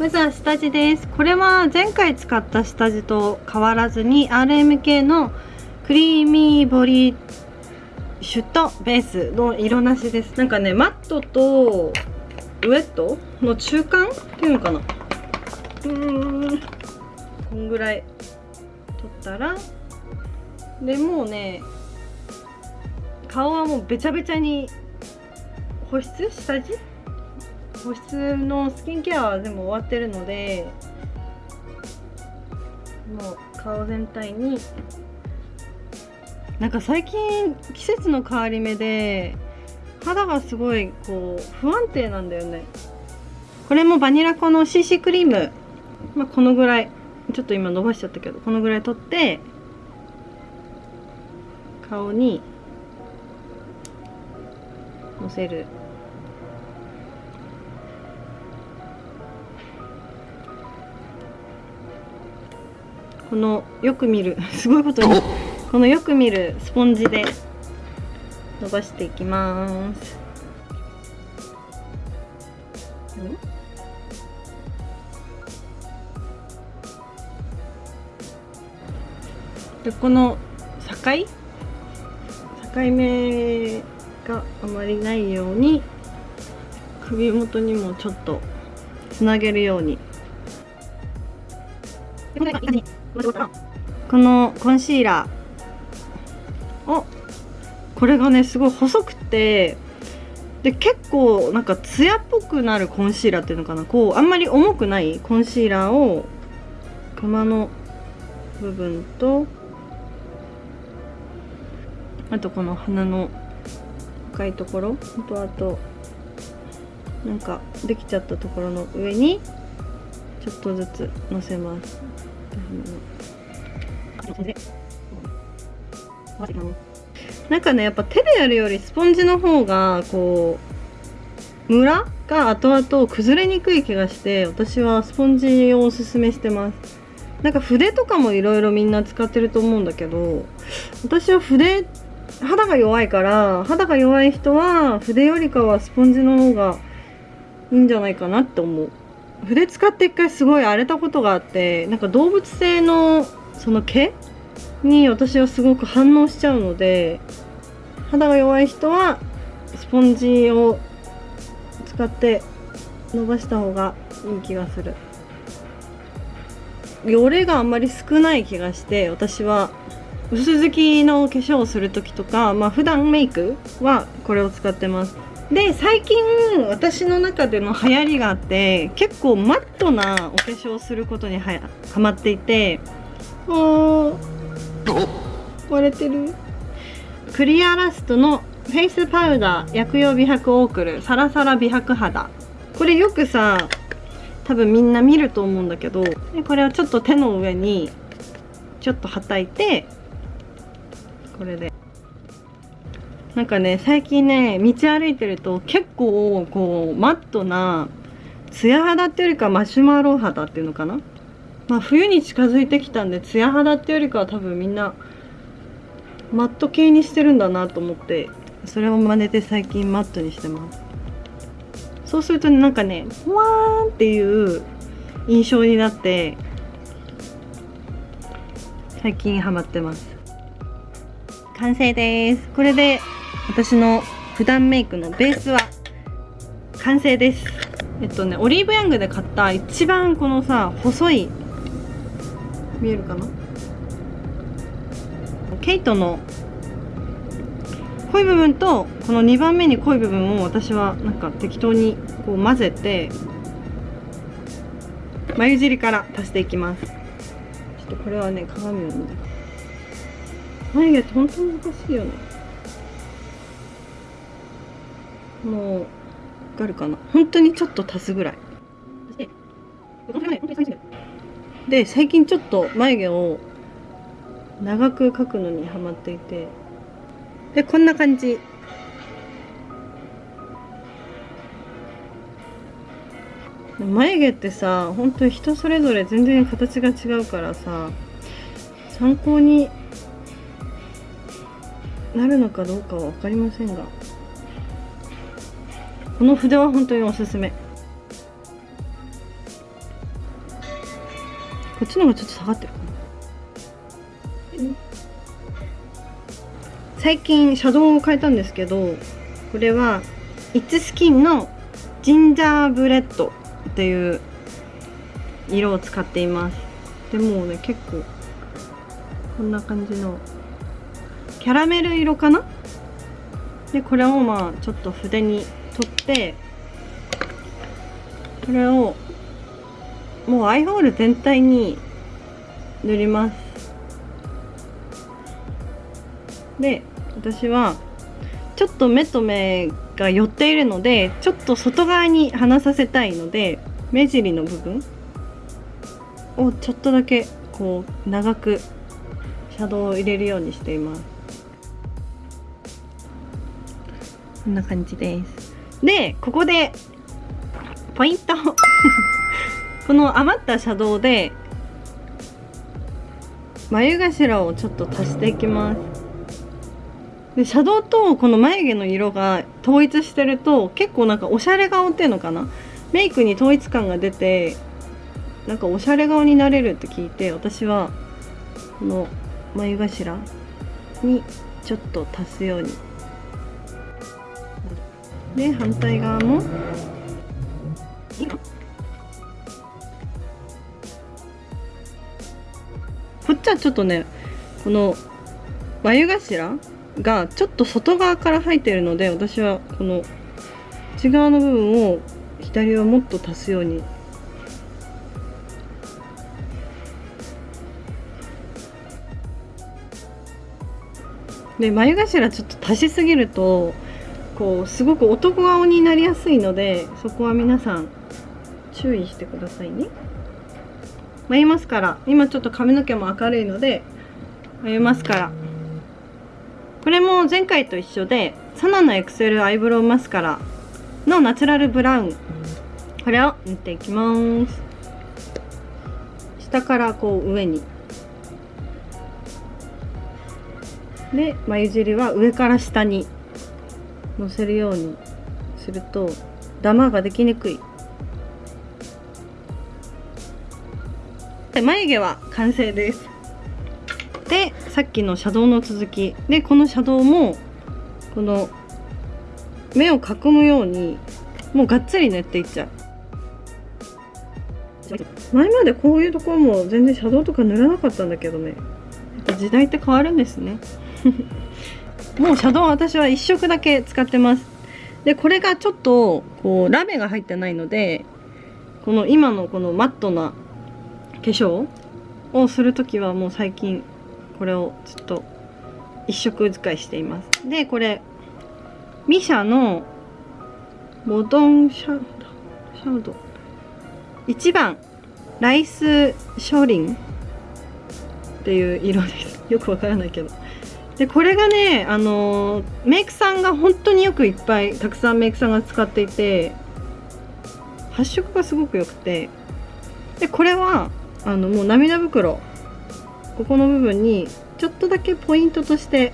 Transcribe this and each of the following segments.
まずは下地です。これは前回使った下地と変わらずに RMK のクリーミーボディシュットベースの色なしです。なんかねマットとウエットの中間っていうのかな。うーん。こんぐらい取ったらでもうね顔はもうべちゃべちゃに保湿？下地？保湿のスキンケアは全部終わってるのでもう顔全体に。なんか最近季節の変わり目で肌がすごいこう不安定なんだよね。これもバニラ粉の CC クリーム、まあ、このぐらい。ちょっと今伸ばしちゃったけどこのぐらい取って顔にのせる。このよく見る すごいことにこのよく見るスポンジで伸ばしていきます。でこの境？境目があまりないように首元にもちょっとつなげるようにこのコンシーラーおこれがねすごい細くてで結構なんかツヤっぽくなるコンシーラーっていうのかな。こうあんまり重くないコンシーラーを熊の部分とあとこの鼻の深いところとあとなんかできちゃったところの上にちょっとずつのせます。なんかねやっぱ手でやるよりスポンジの方がこうムラが後々崩れにくい気がして私はスポンジをおすすめしてます。なんか筆とかもいろいろみんな使ってると思うんだけど私は筆肌が弱いから肌が弱い人は筆よりかはスポンジの方がいいんじゃないかなって思う。筆使って一回すごい荒れたことがあってなんか動物性のその毛に私はすごく反応しちゃうので肌が弱い人はスポンジを使って伸ばした方がいい気がする。汚れがあんまり少ない気がして私は薄付きの化粧をする時とかまあ普段メイクはこれを使ってます。で最近私の中での流行りがあって結構マットなお化粧をすることにはやハマっていて割れてる。クリアラストのフェイスパウダー薬用美白オークルサラサラ美白肌。これよくさ多分みんな見ると思うんだけどこれをちょっと手の上にちょっとはたいてこれで。なんかね最近ね道歩いてると結構こうマットなツヤ肌っていうよりかマシュマロ肌っていうのかなまあ冬に近づいてきたんでツヤ肌っていうよりかは多分みんなマット系にしてるんだなと思ってそれを真似て最近マットにしてます。そうするとなんかねふわーんっていう印象になって最近ハマってます。完成です。これで私の普段メイクのベースは完成です。えっとねオリーブヤングで買った一番このさ細い見えるかな？ケイトの濃い部分とこの2番目に濃い部分を私はなんか適当にこう混ぜて眉尻から足していきます。ちょっとこれはね鏡を見て。眉毛って本当に難しいよね。もうわかるかな？本当にちょっと足すぐらい。で最近ちょっと眉毛を長く描くのにハマっていて。でこんな感じ。眉毛ってさ本当に人それぞれ全然形が違うからさ参考になるのかどうかは分かりませんが。この筆は本当におすすめ。こっちの方がちょっと下がってるかな最近シャドウを変えたんですけどこれは It's Skin の gingerbread っていう色を使っています。でもうね結構こんな感じのキャラメル色かな？でこれをまあちょっと筆に取ってこれをもうアイホール全体に塗ります。で私はちょっと目と目が寄っているのでちょっと外側に離させたいので目尻の部分をちょっとだけこう長くシャドウを入れるようにしています。こんな感じです。でここでポイントこの余ったシャドウで眉頭をちょっと足していきます。でシャドウとこの眉毛の色が統一してると結構なんかおしゃれ顔っていうのかな？メイクに統一感が出てなんかおしゃれ顔になれるって聞いて私はこの眉頭にちょっと足すように。で反対側も。っちはちょっとねこの眉頭がちょっと外側から入っているので私はこの内側の部分を左はもっと足すように。で眉頭ちょっと足しすぎるとこうすごく男顔になりやすいのでそこは皆さん注意してくださいね。眉マスカラ今ちょっと髪の毛も明るいので眉マスカラこれも前回と一緒でサナのエクセルアイブロウマスカラのナチュラルブラウン。これを塗っていきます。下からこう上に。で眉尻は上から下にのせるようにするとダマができにくい。で眉毛は完成です。でさっきのシャドウの続き。でこのシャドウもこの目を囲むようにもうがっつり塗っていっちゃう。前までこういうところも全然シャドウとか塗らなかったんだけどね。時代って変わるんですね。もうシャドウ私は1色だけ使ってます。でこれがちょっとこうラメが入ってないのでこの今のこのマットな化化粧をする時はもう最近これをちょっと一色使いしています。でこれミシャのモドンシャウドシャウド1番ライスショーリンっていう色です。よくわからないけど。でこれがねあのメイクさんが本当によくいっぱいたくさんメイクさんが使っていて発色がすごく良くて。でこれはあのもう涙袋ここの部分にちょっとだけポイントとして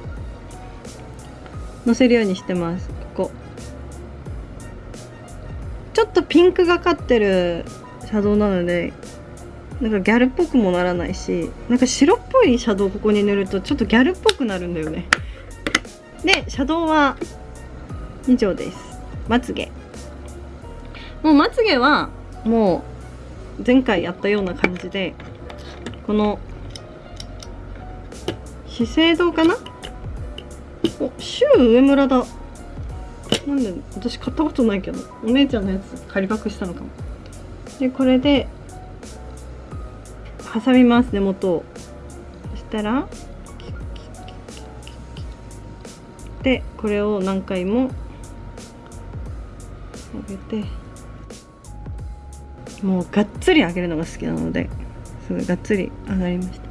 のせるようにしてます。ここ。ちょっとピンクがかってるシャドウなのでなんかギャルっぽくもならないしなんか白っぽいシャドウここに塗るとちょっとギャルっぽくなるんだよね。でシャドウは以上です。まつげ。もうまつげはもう前回やったような感じでこの資生堂かな？おシュー上村だ。なんで私買ったことないけどお姉ちゃんのやつ仮パクしたのかも。でこれで挟みます根元を。そしたらでこれを何回も上げてもうがっつり上げるのが好きなのですごいがっつり上がりました。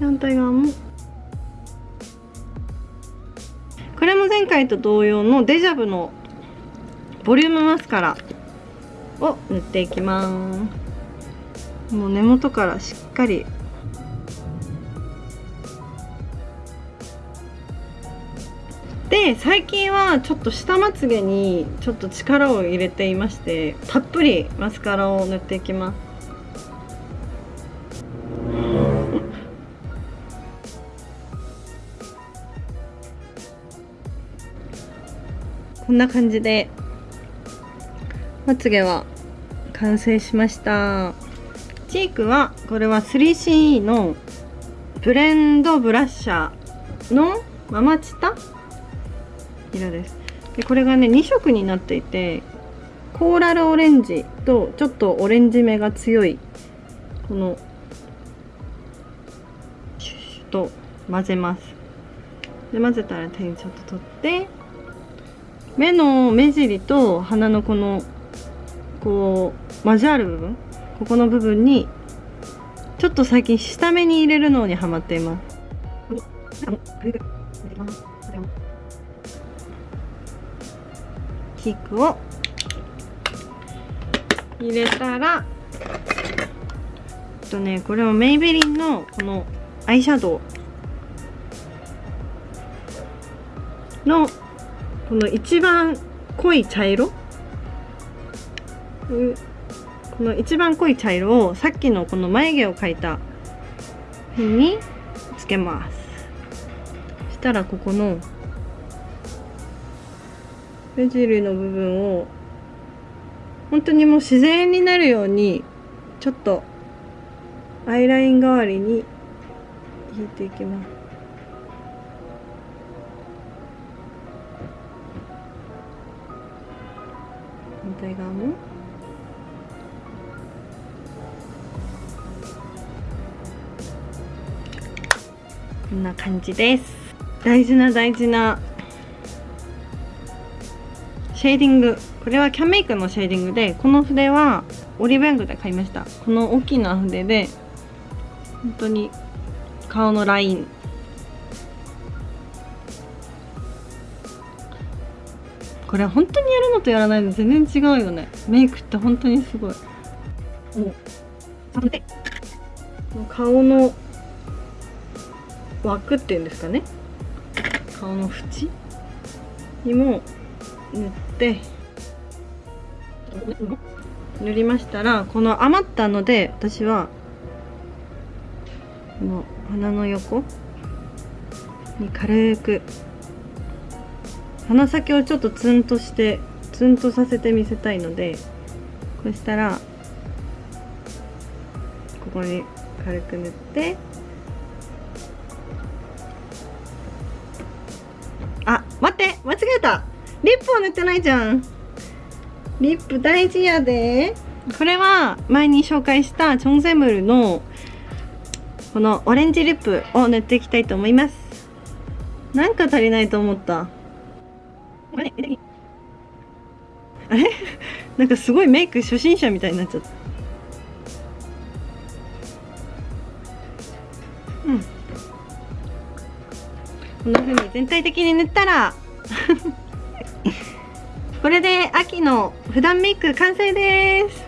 反対側も。これも前回と同様のデジャブのボリュームマスカラを塗っていきます。もう根元からしっかりで最近はちょっと下まつげにちょっと力を入れていましてたっぷりマスカラを塗っていきます。こんな感じでまつげは完成しました。チークはこれは 3CE のブレンドブラッシャーのママチタ色です。でこれがね2色になっていてコーラルオレンジとちょっとオレンジ目が強いこのシュッシュと混ぜます。で混ぜたら手にちょっと取って目の目尻と鼻のこのこう交わる部分ここの部分にちょっと最近下目に入れるのにハマっています。キックを。入れたらとねこれはメイベリンのこのアイシャドウ。のこの一番濃い茶色。この一番濃い茶色をさっきのこの眉毛を描いた辺につけます。したらここの目尻の部分を本当にもう。自然になるようにちょっとアイライン代わりに引いていきます反対側もこんな感じです。大事な大事な。シェーディング。これはキャンメイクのシェーディングでこの筆はオリベングで買いました。この大きな筆で本当に顔のライン。これ本当にやるのとやらないの全然違うよね。メイクって本当にすごい。もう顔の枠っていうんですかね。顔の縁にも塗って塗りましたらこの余ったので私はこの鼻の横に軽く鼻先をちょっとツンとしてツンとさせてみせたいのでこうしたらここに軽く塗ってリップを塗ってないじゃん。リップ大事やで。これは前に紹介したチョンセムルのこのオレンジリップを塗っていきたいと思います。なんか足りないと思った。あれ？なんかすごいメイク初心者みたいになっちゃった。うん。こんな風に全体的に塗ったらこれで秋の普段メイク完成です。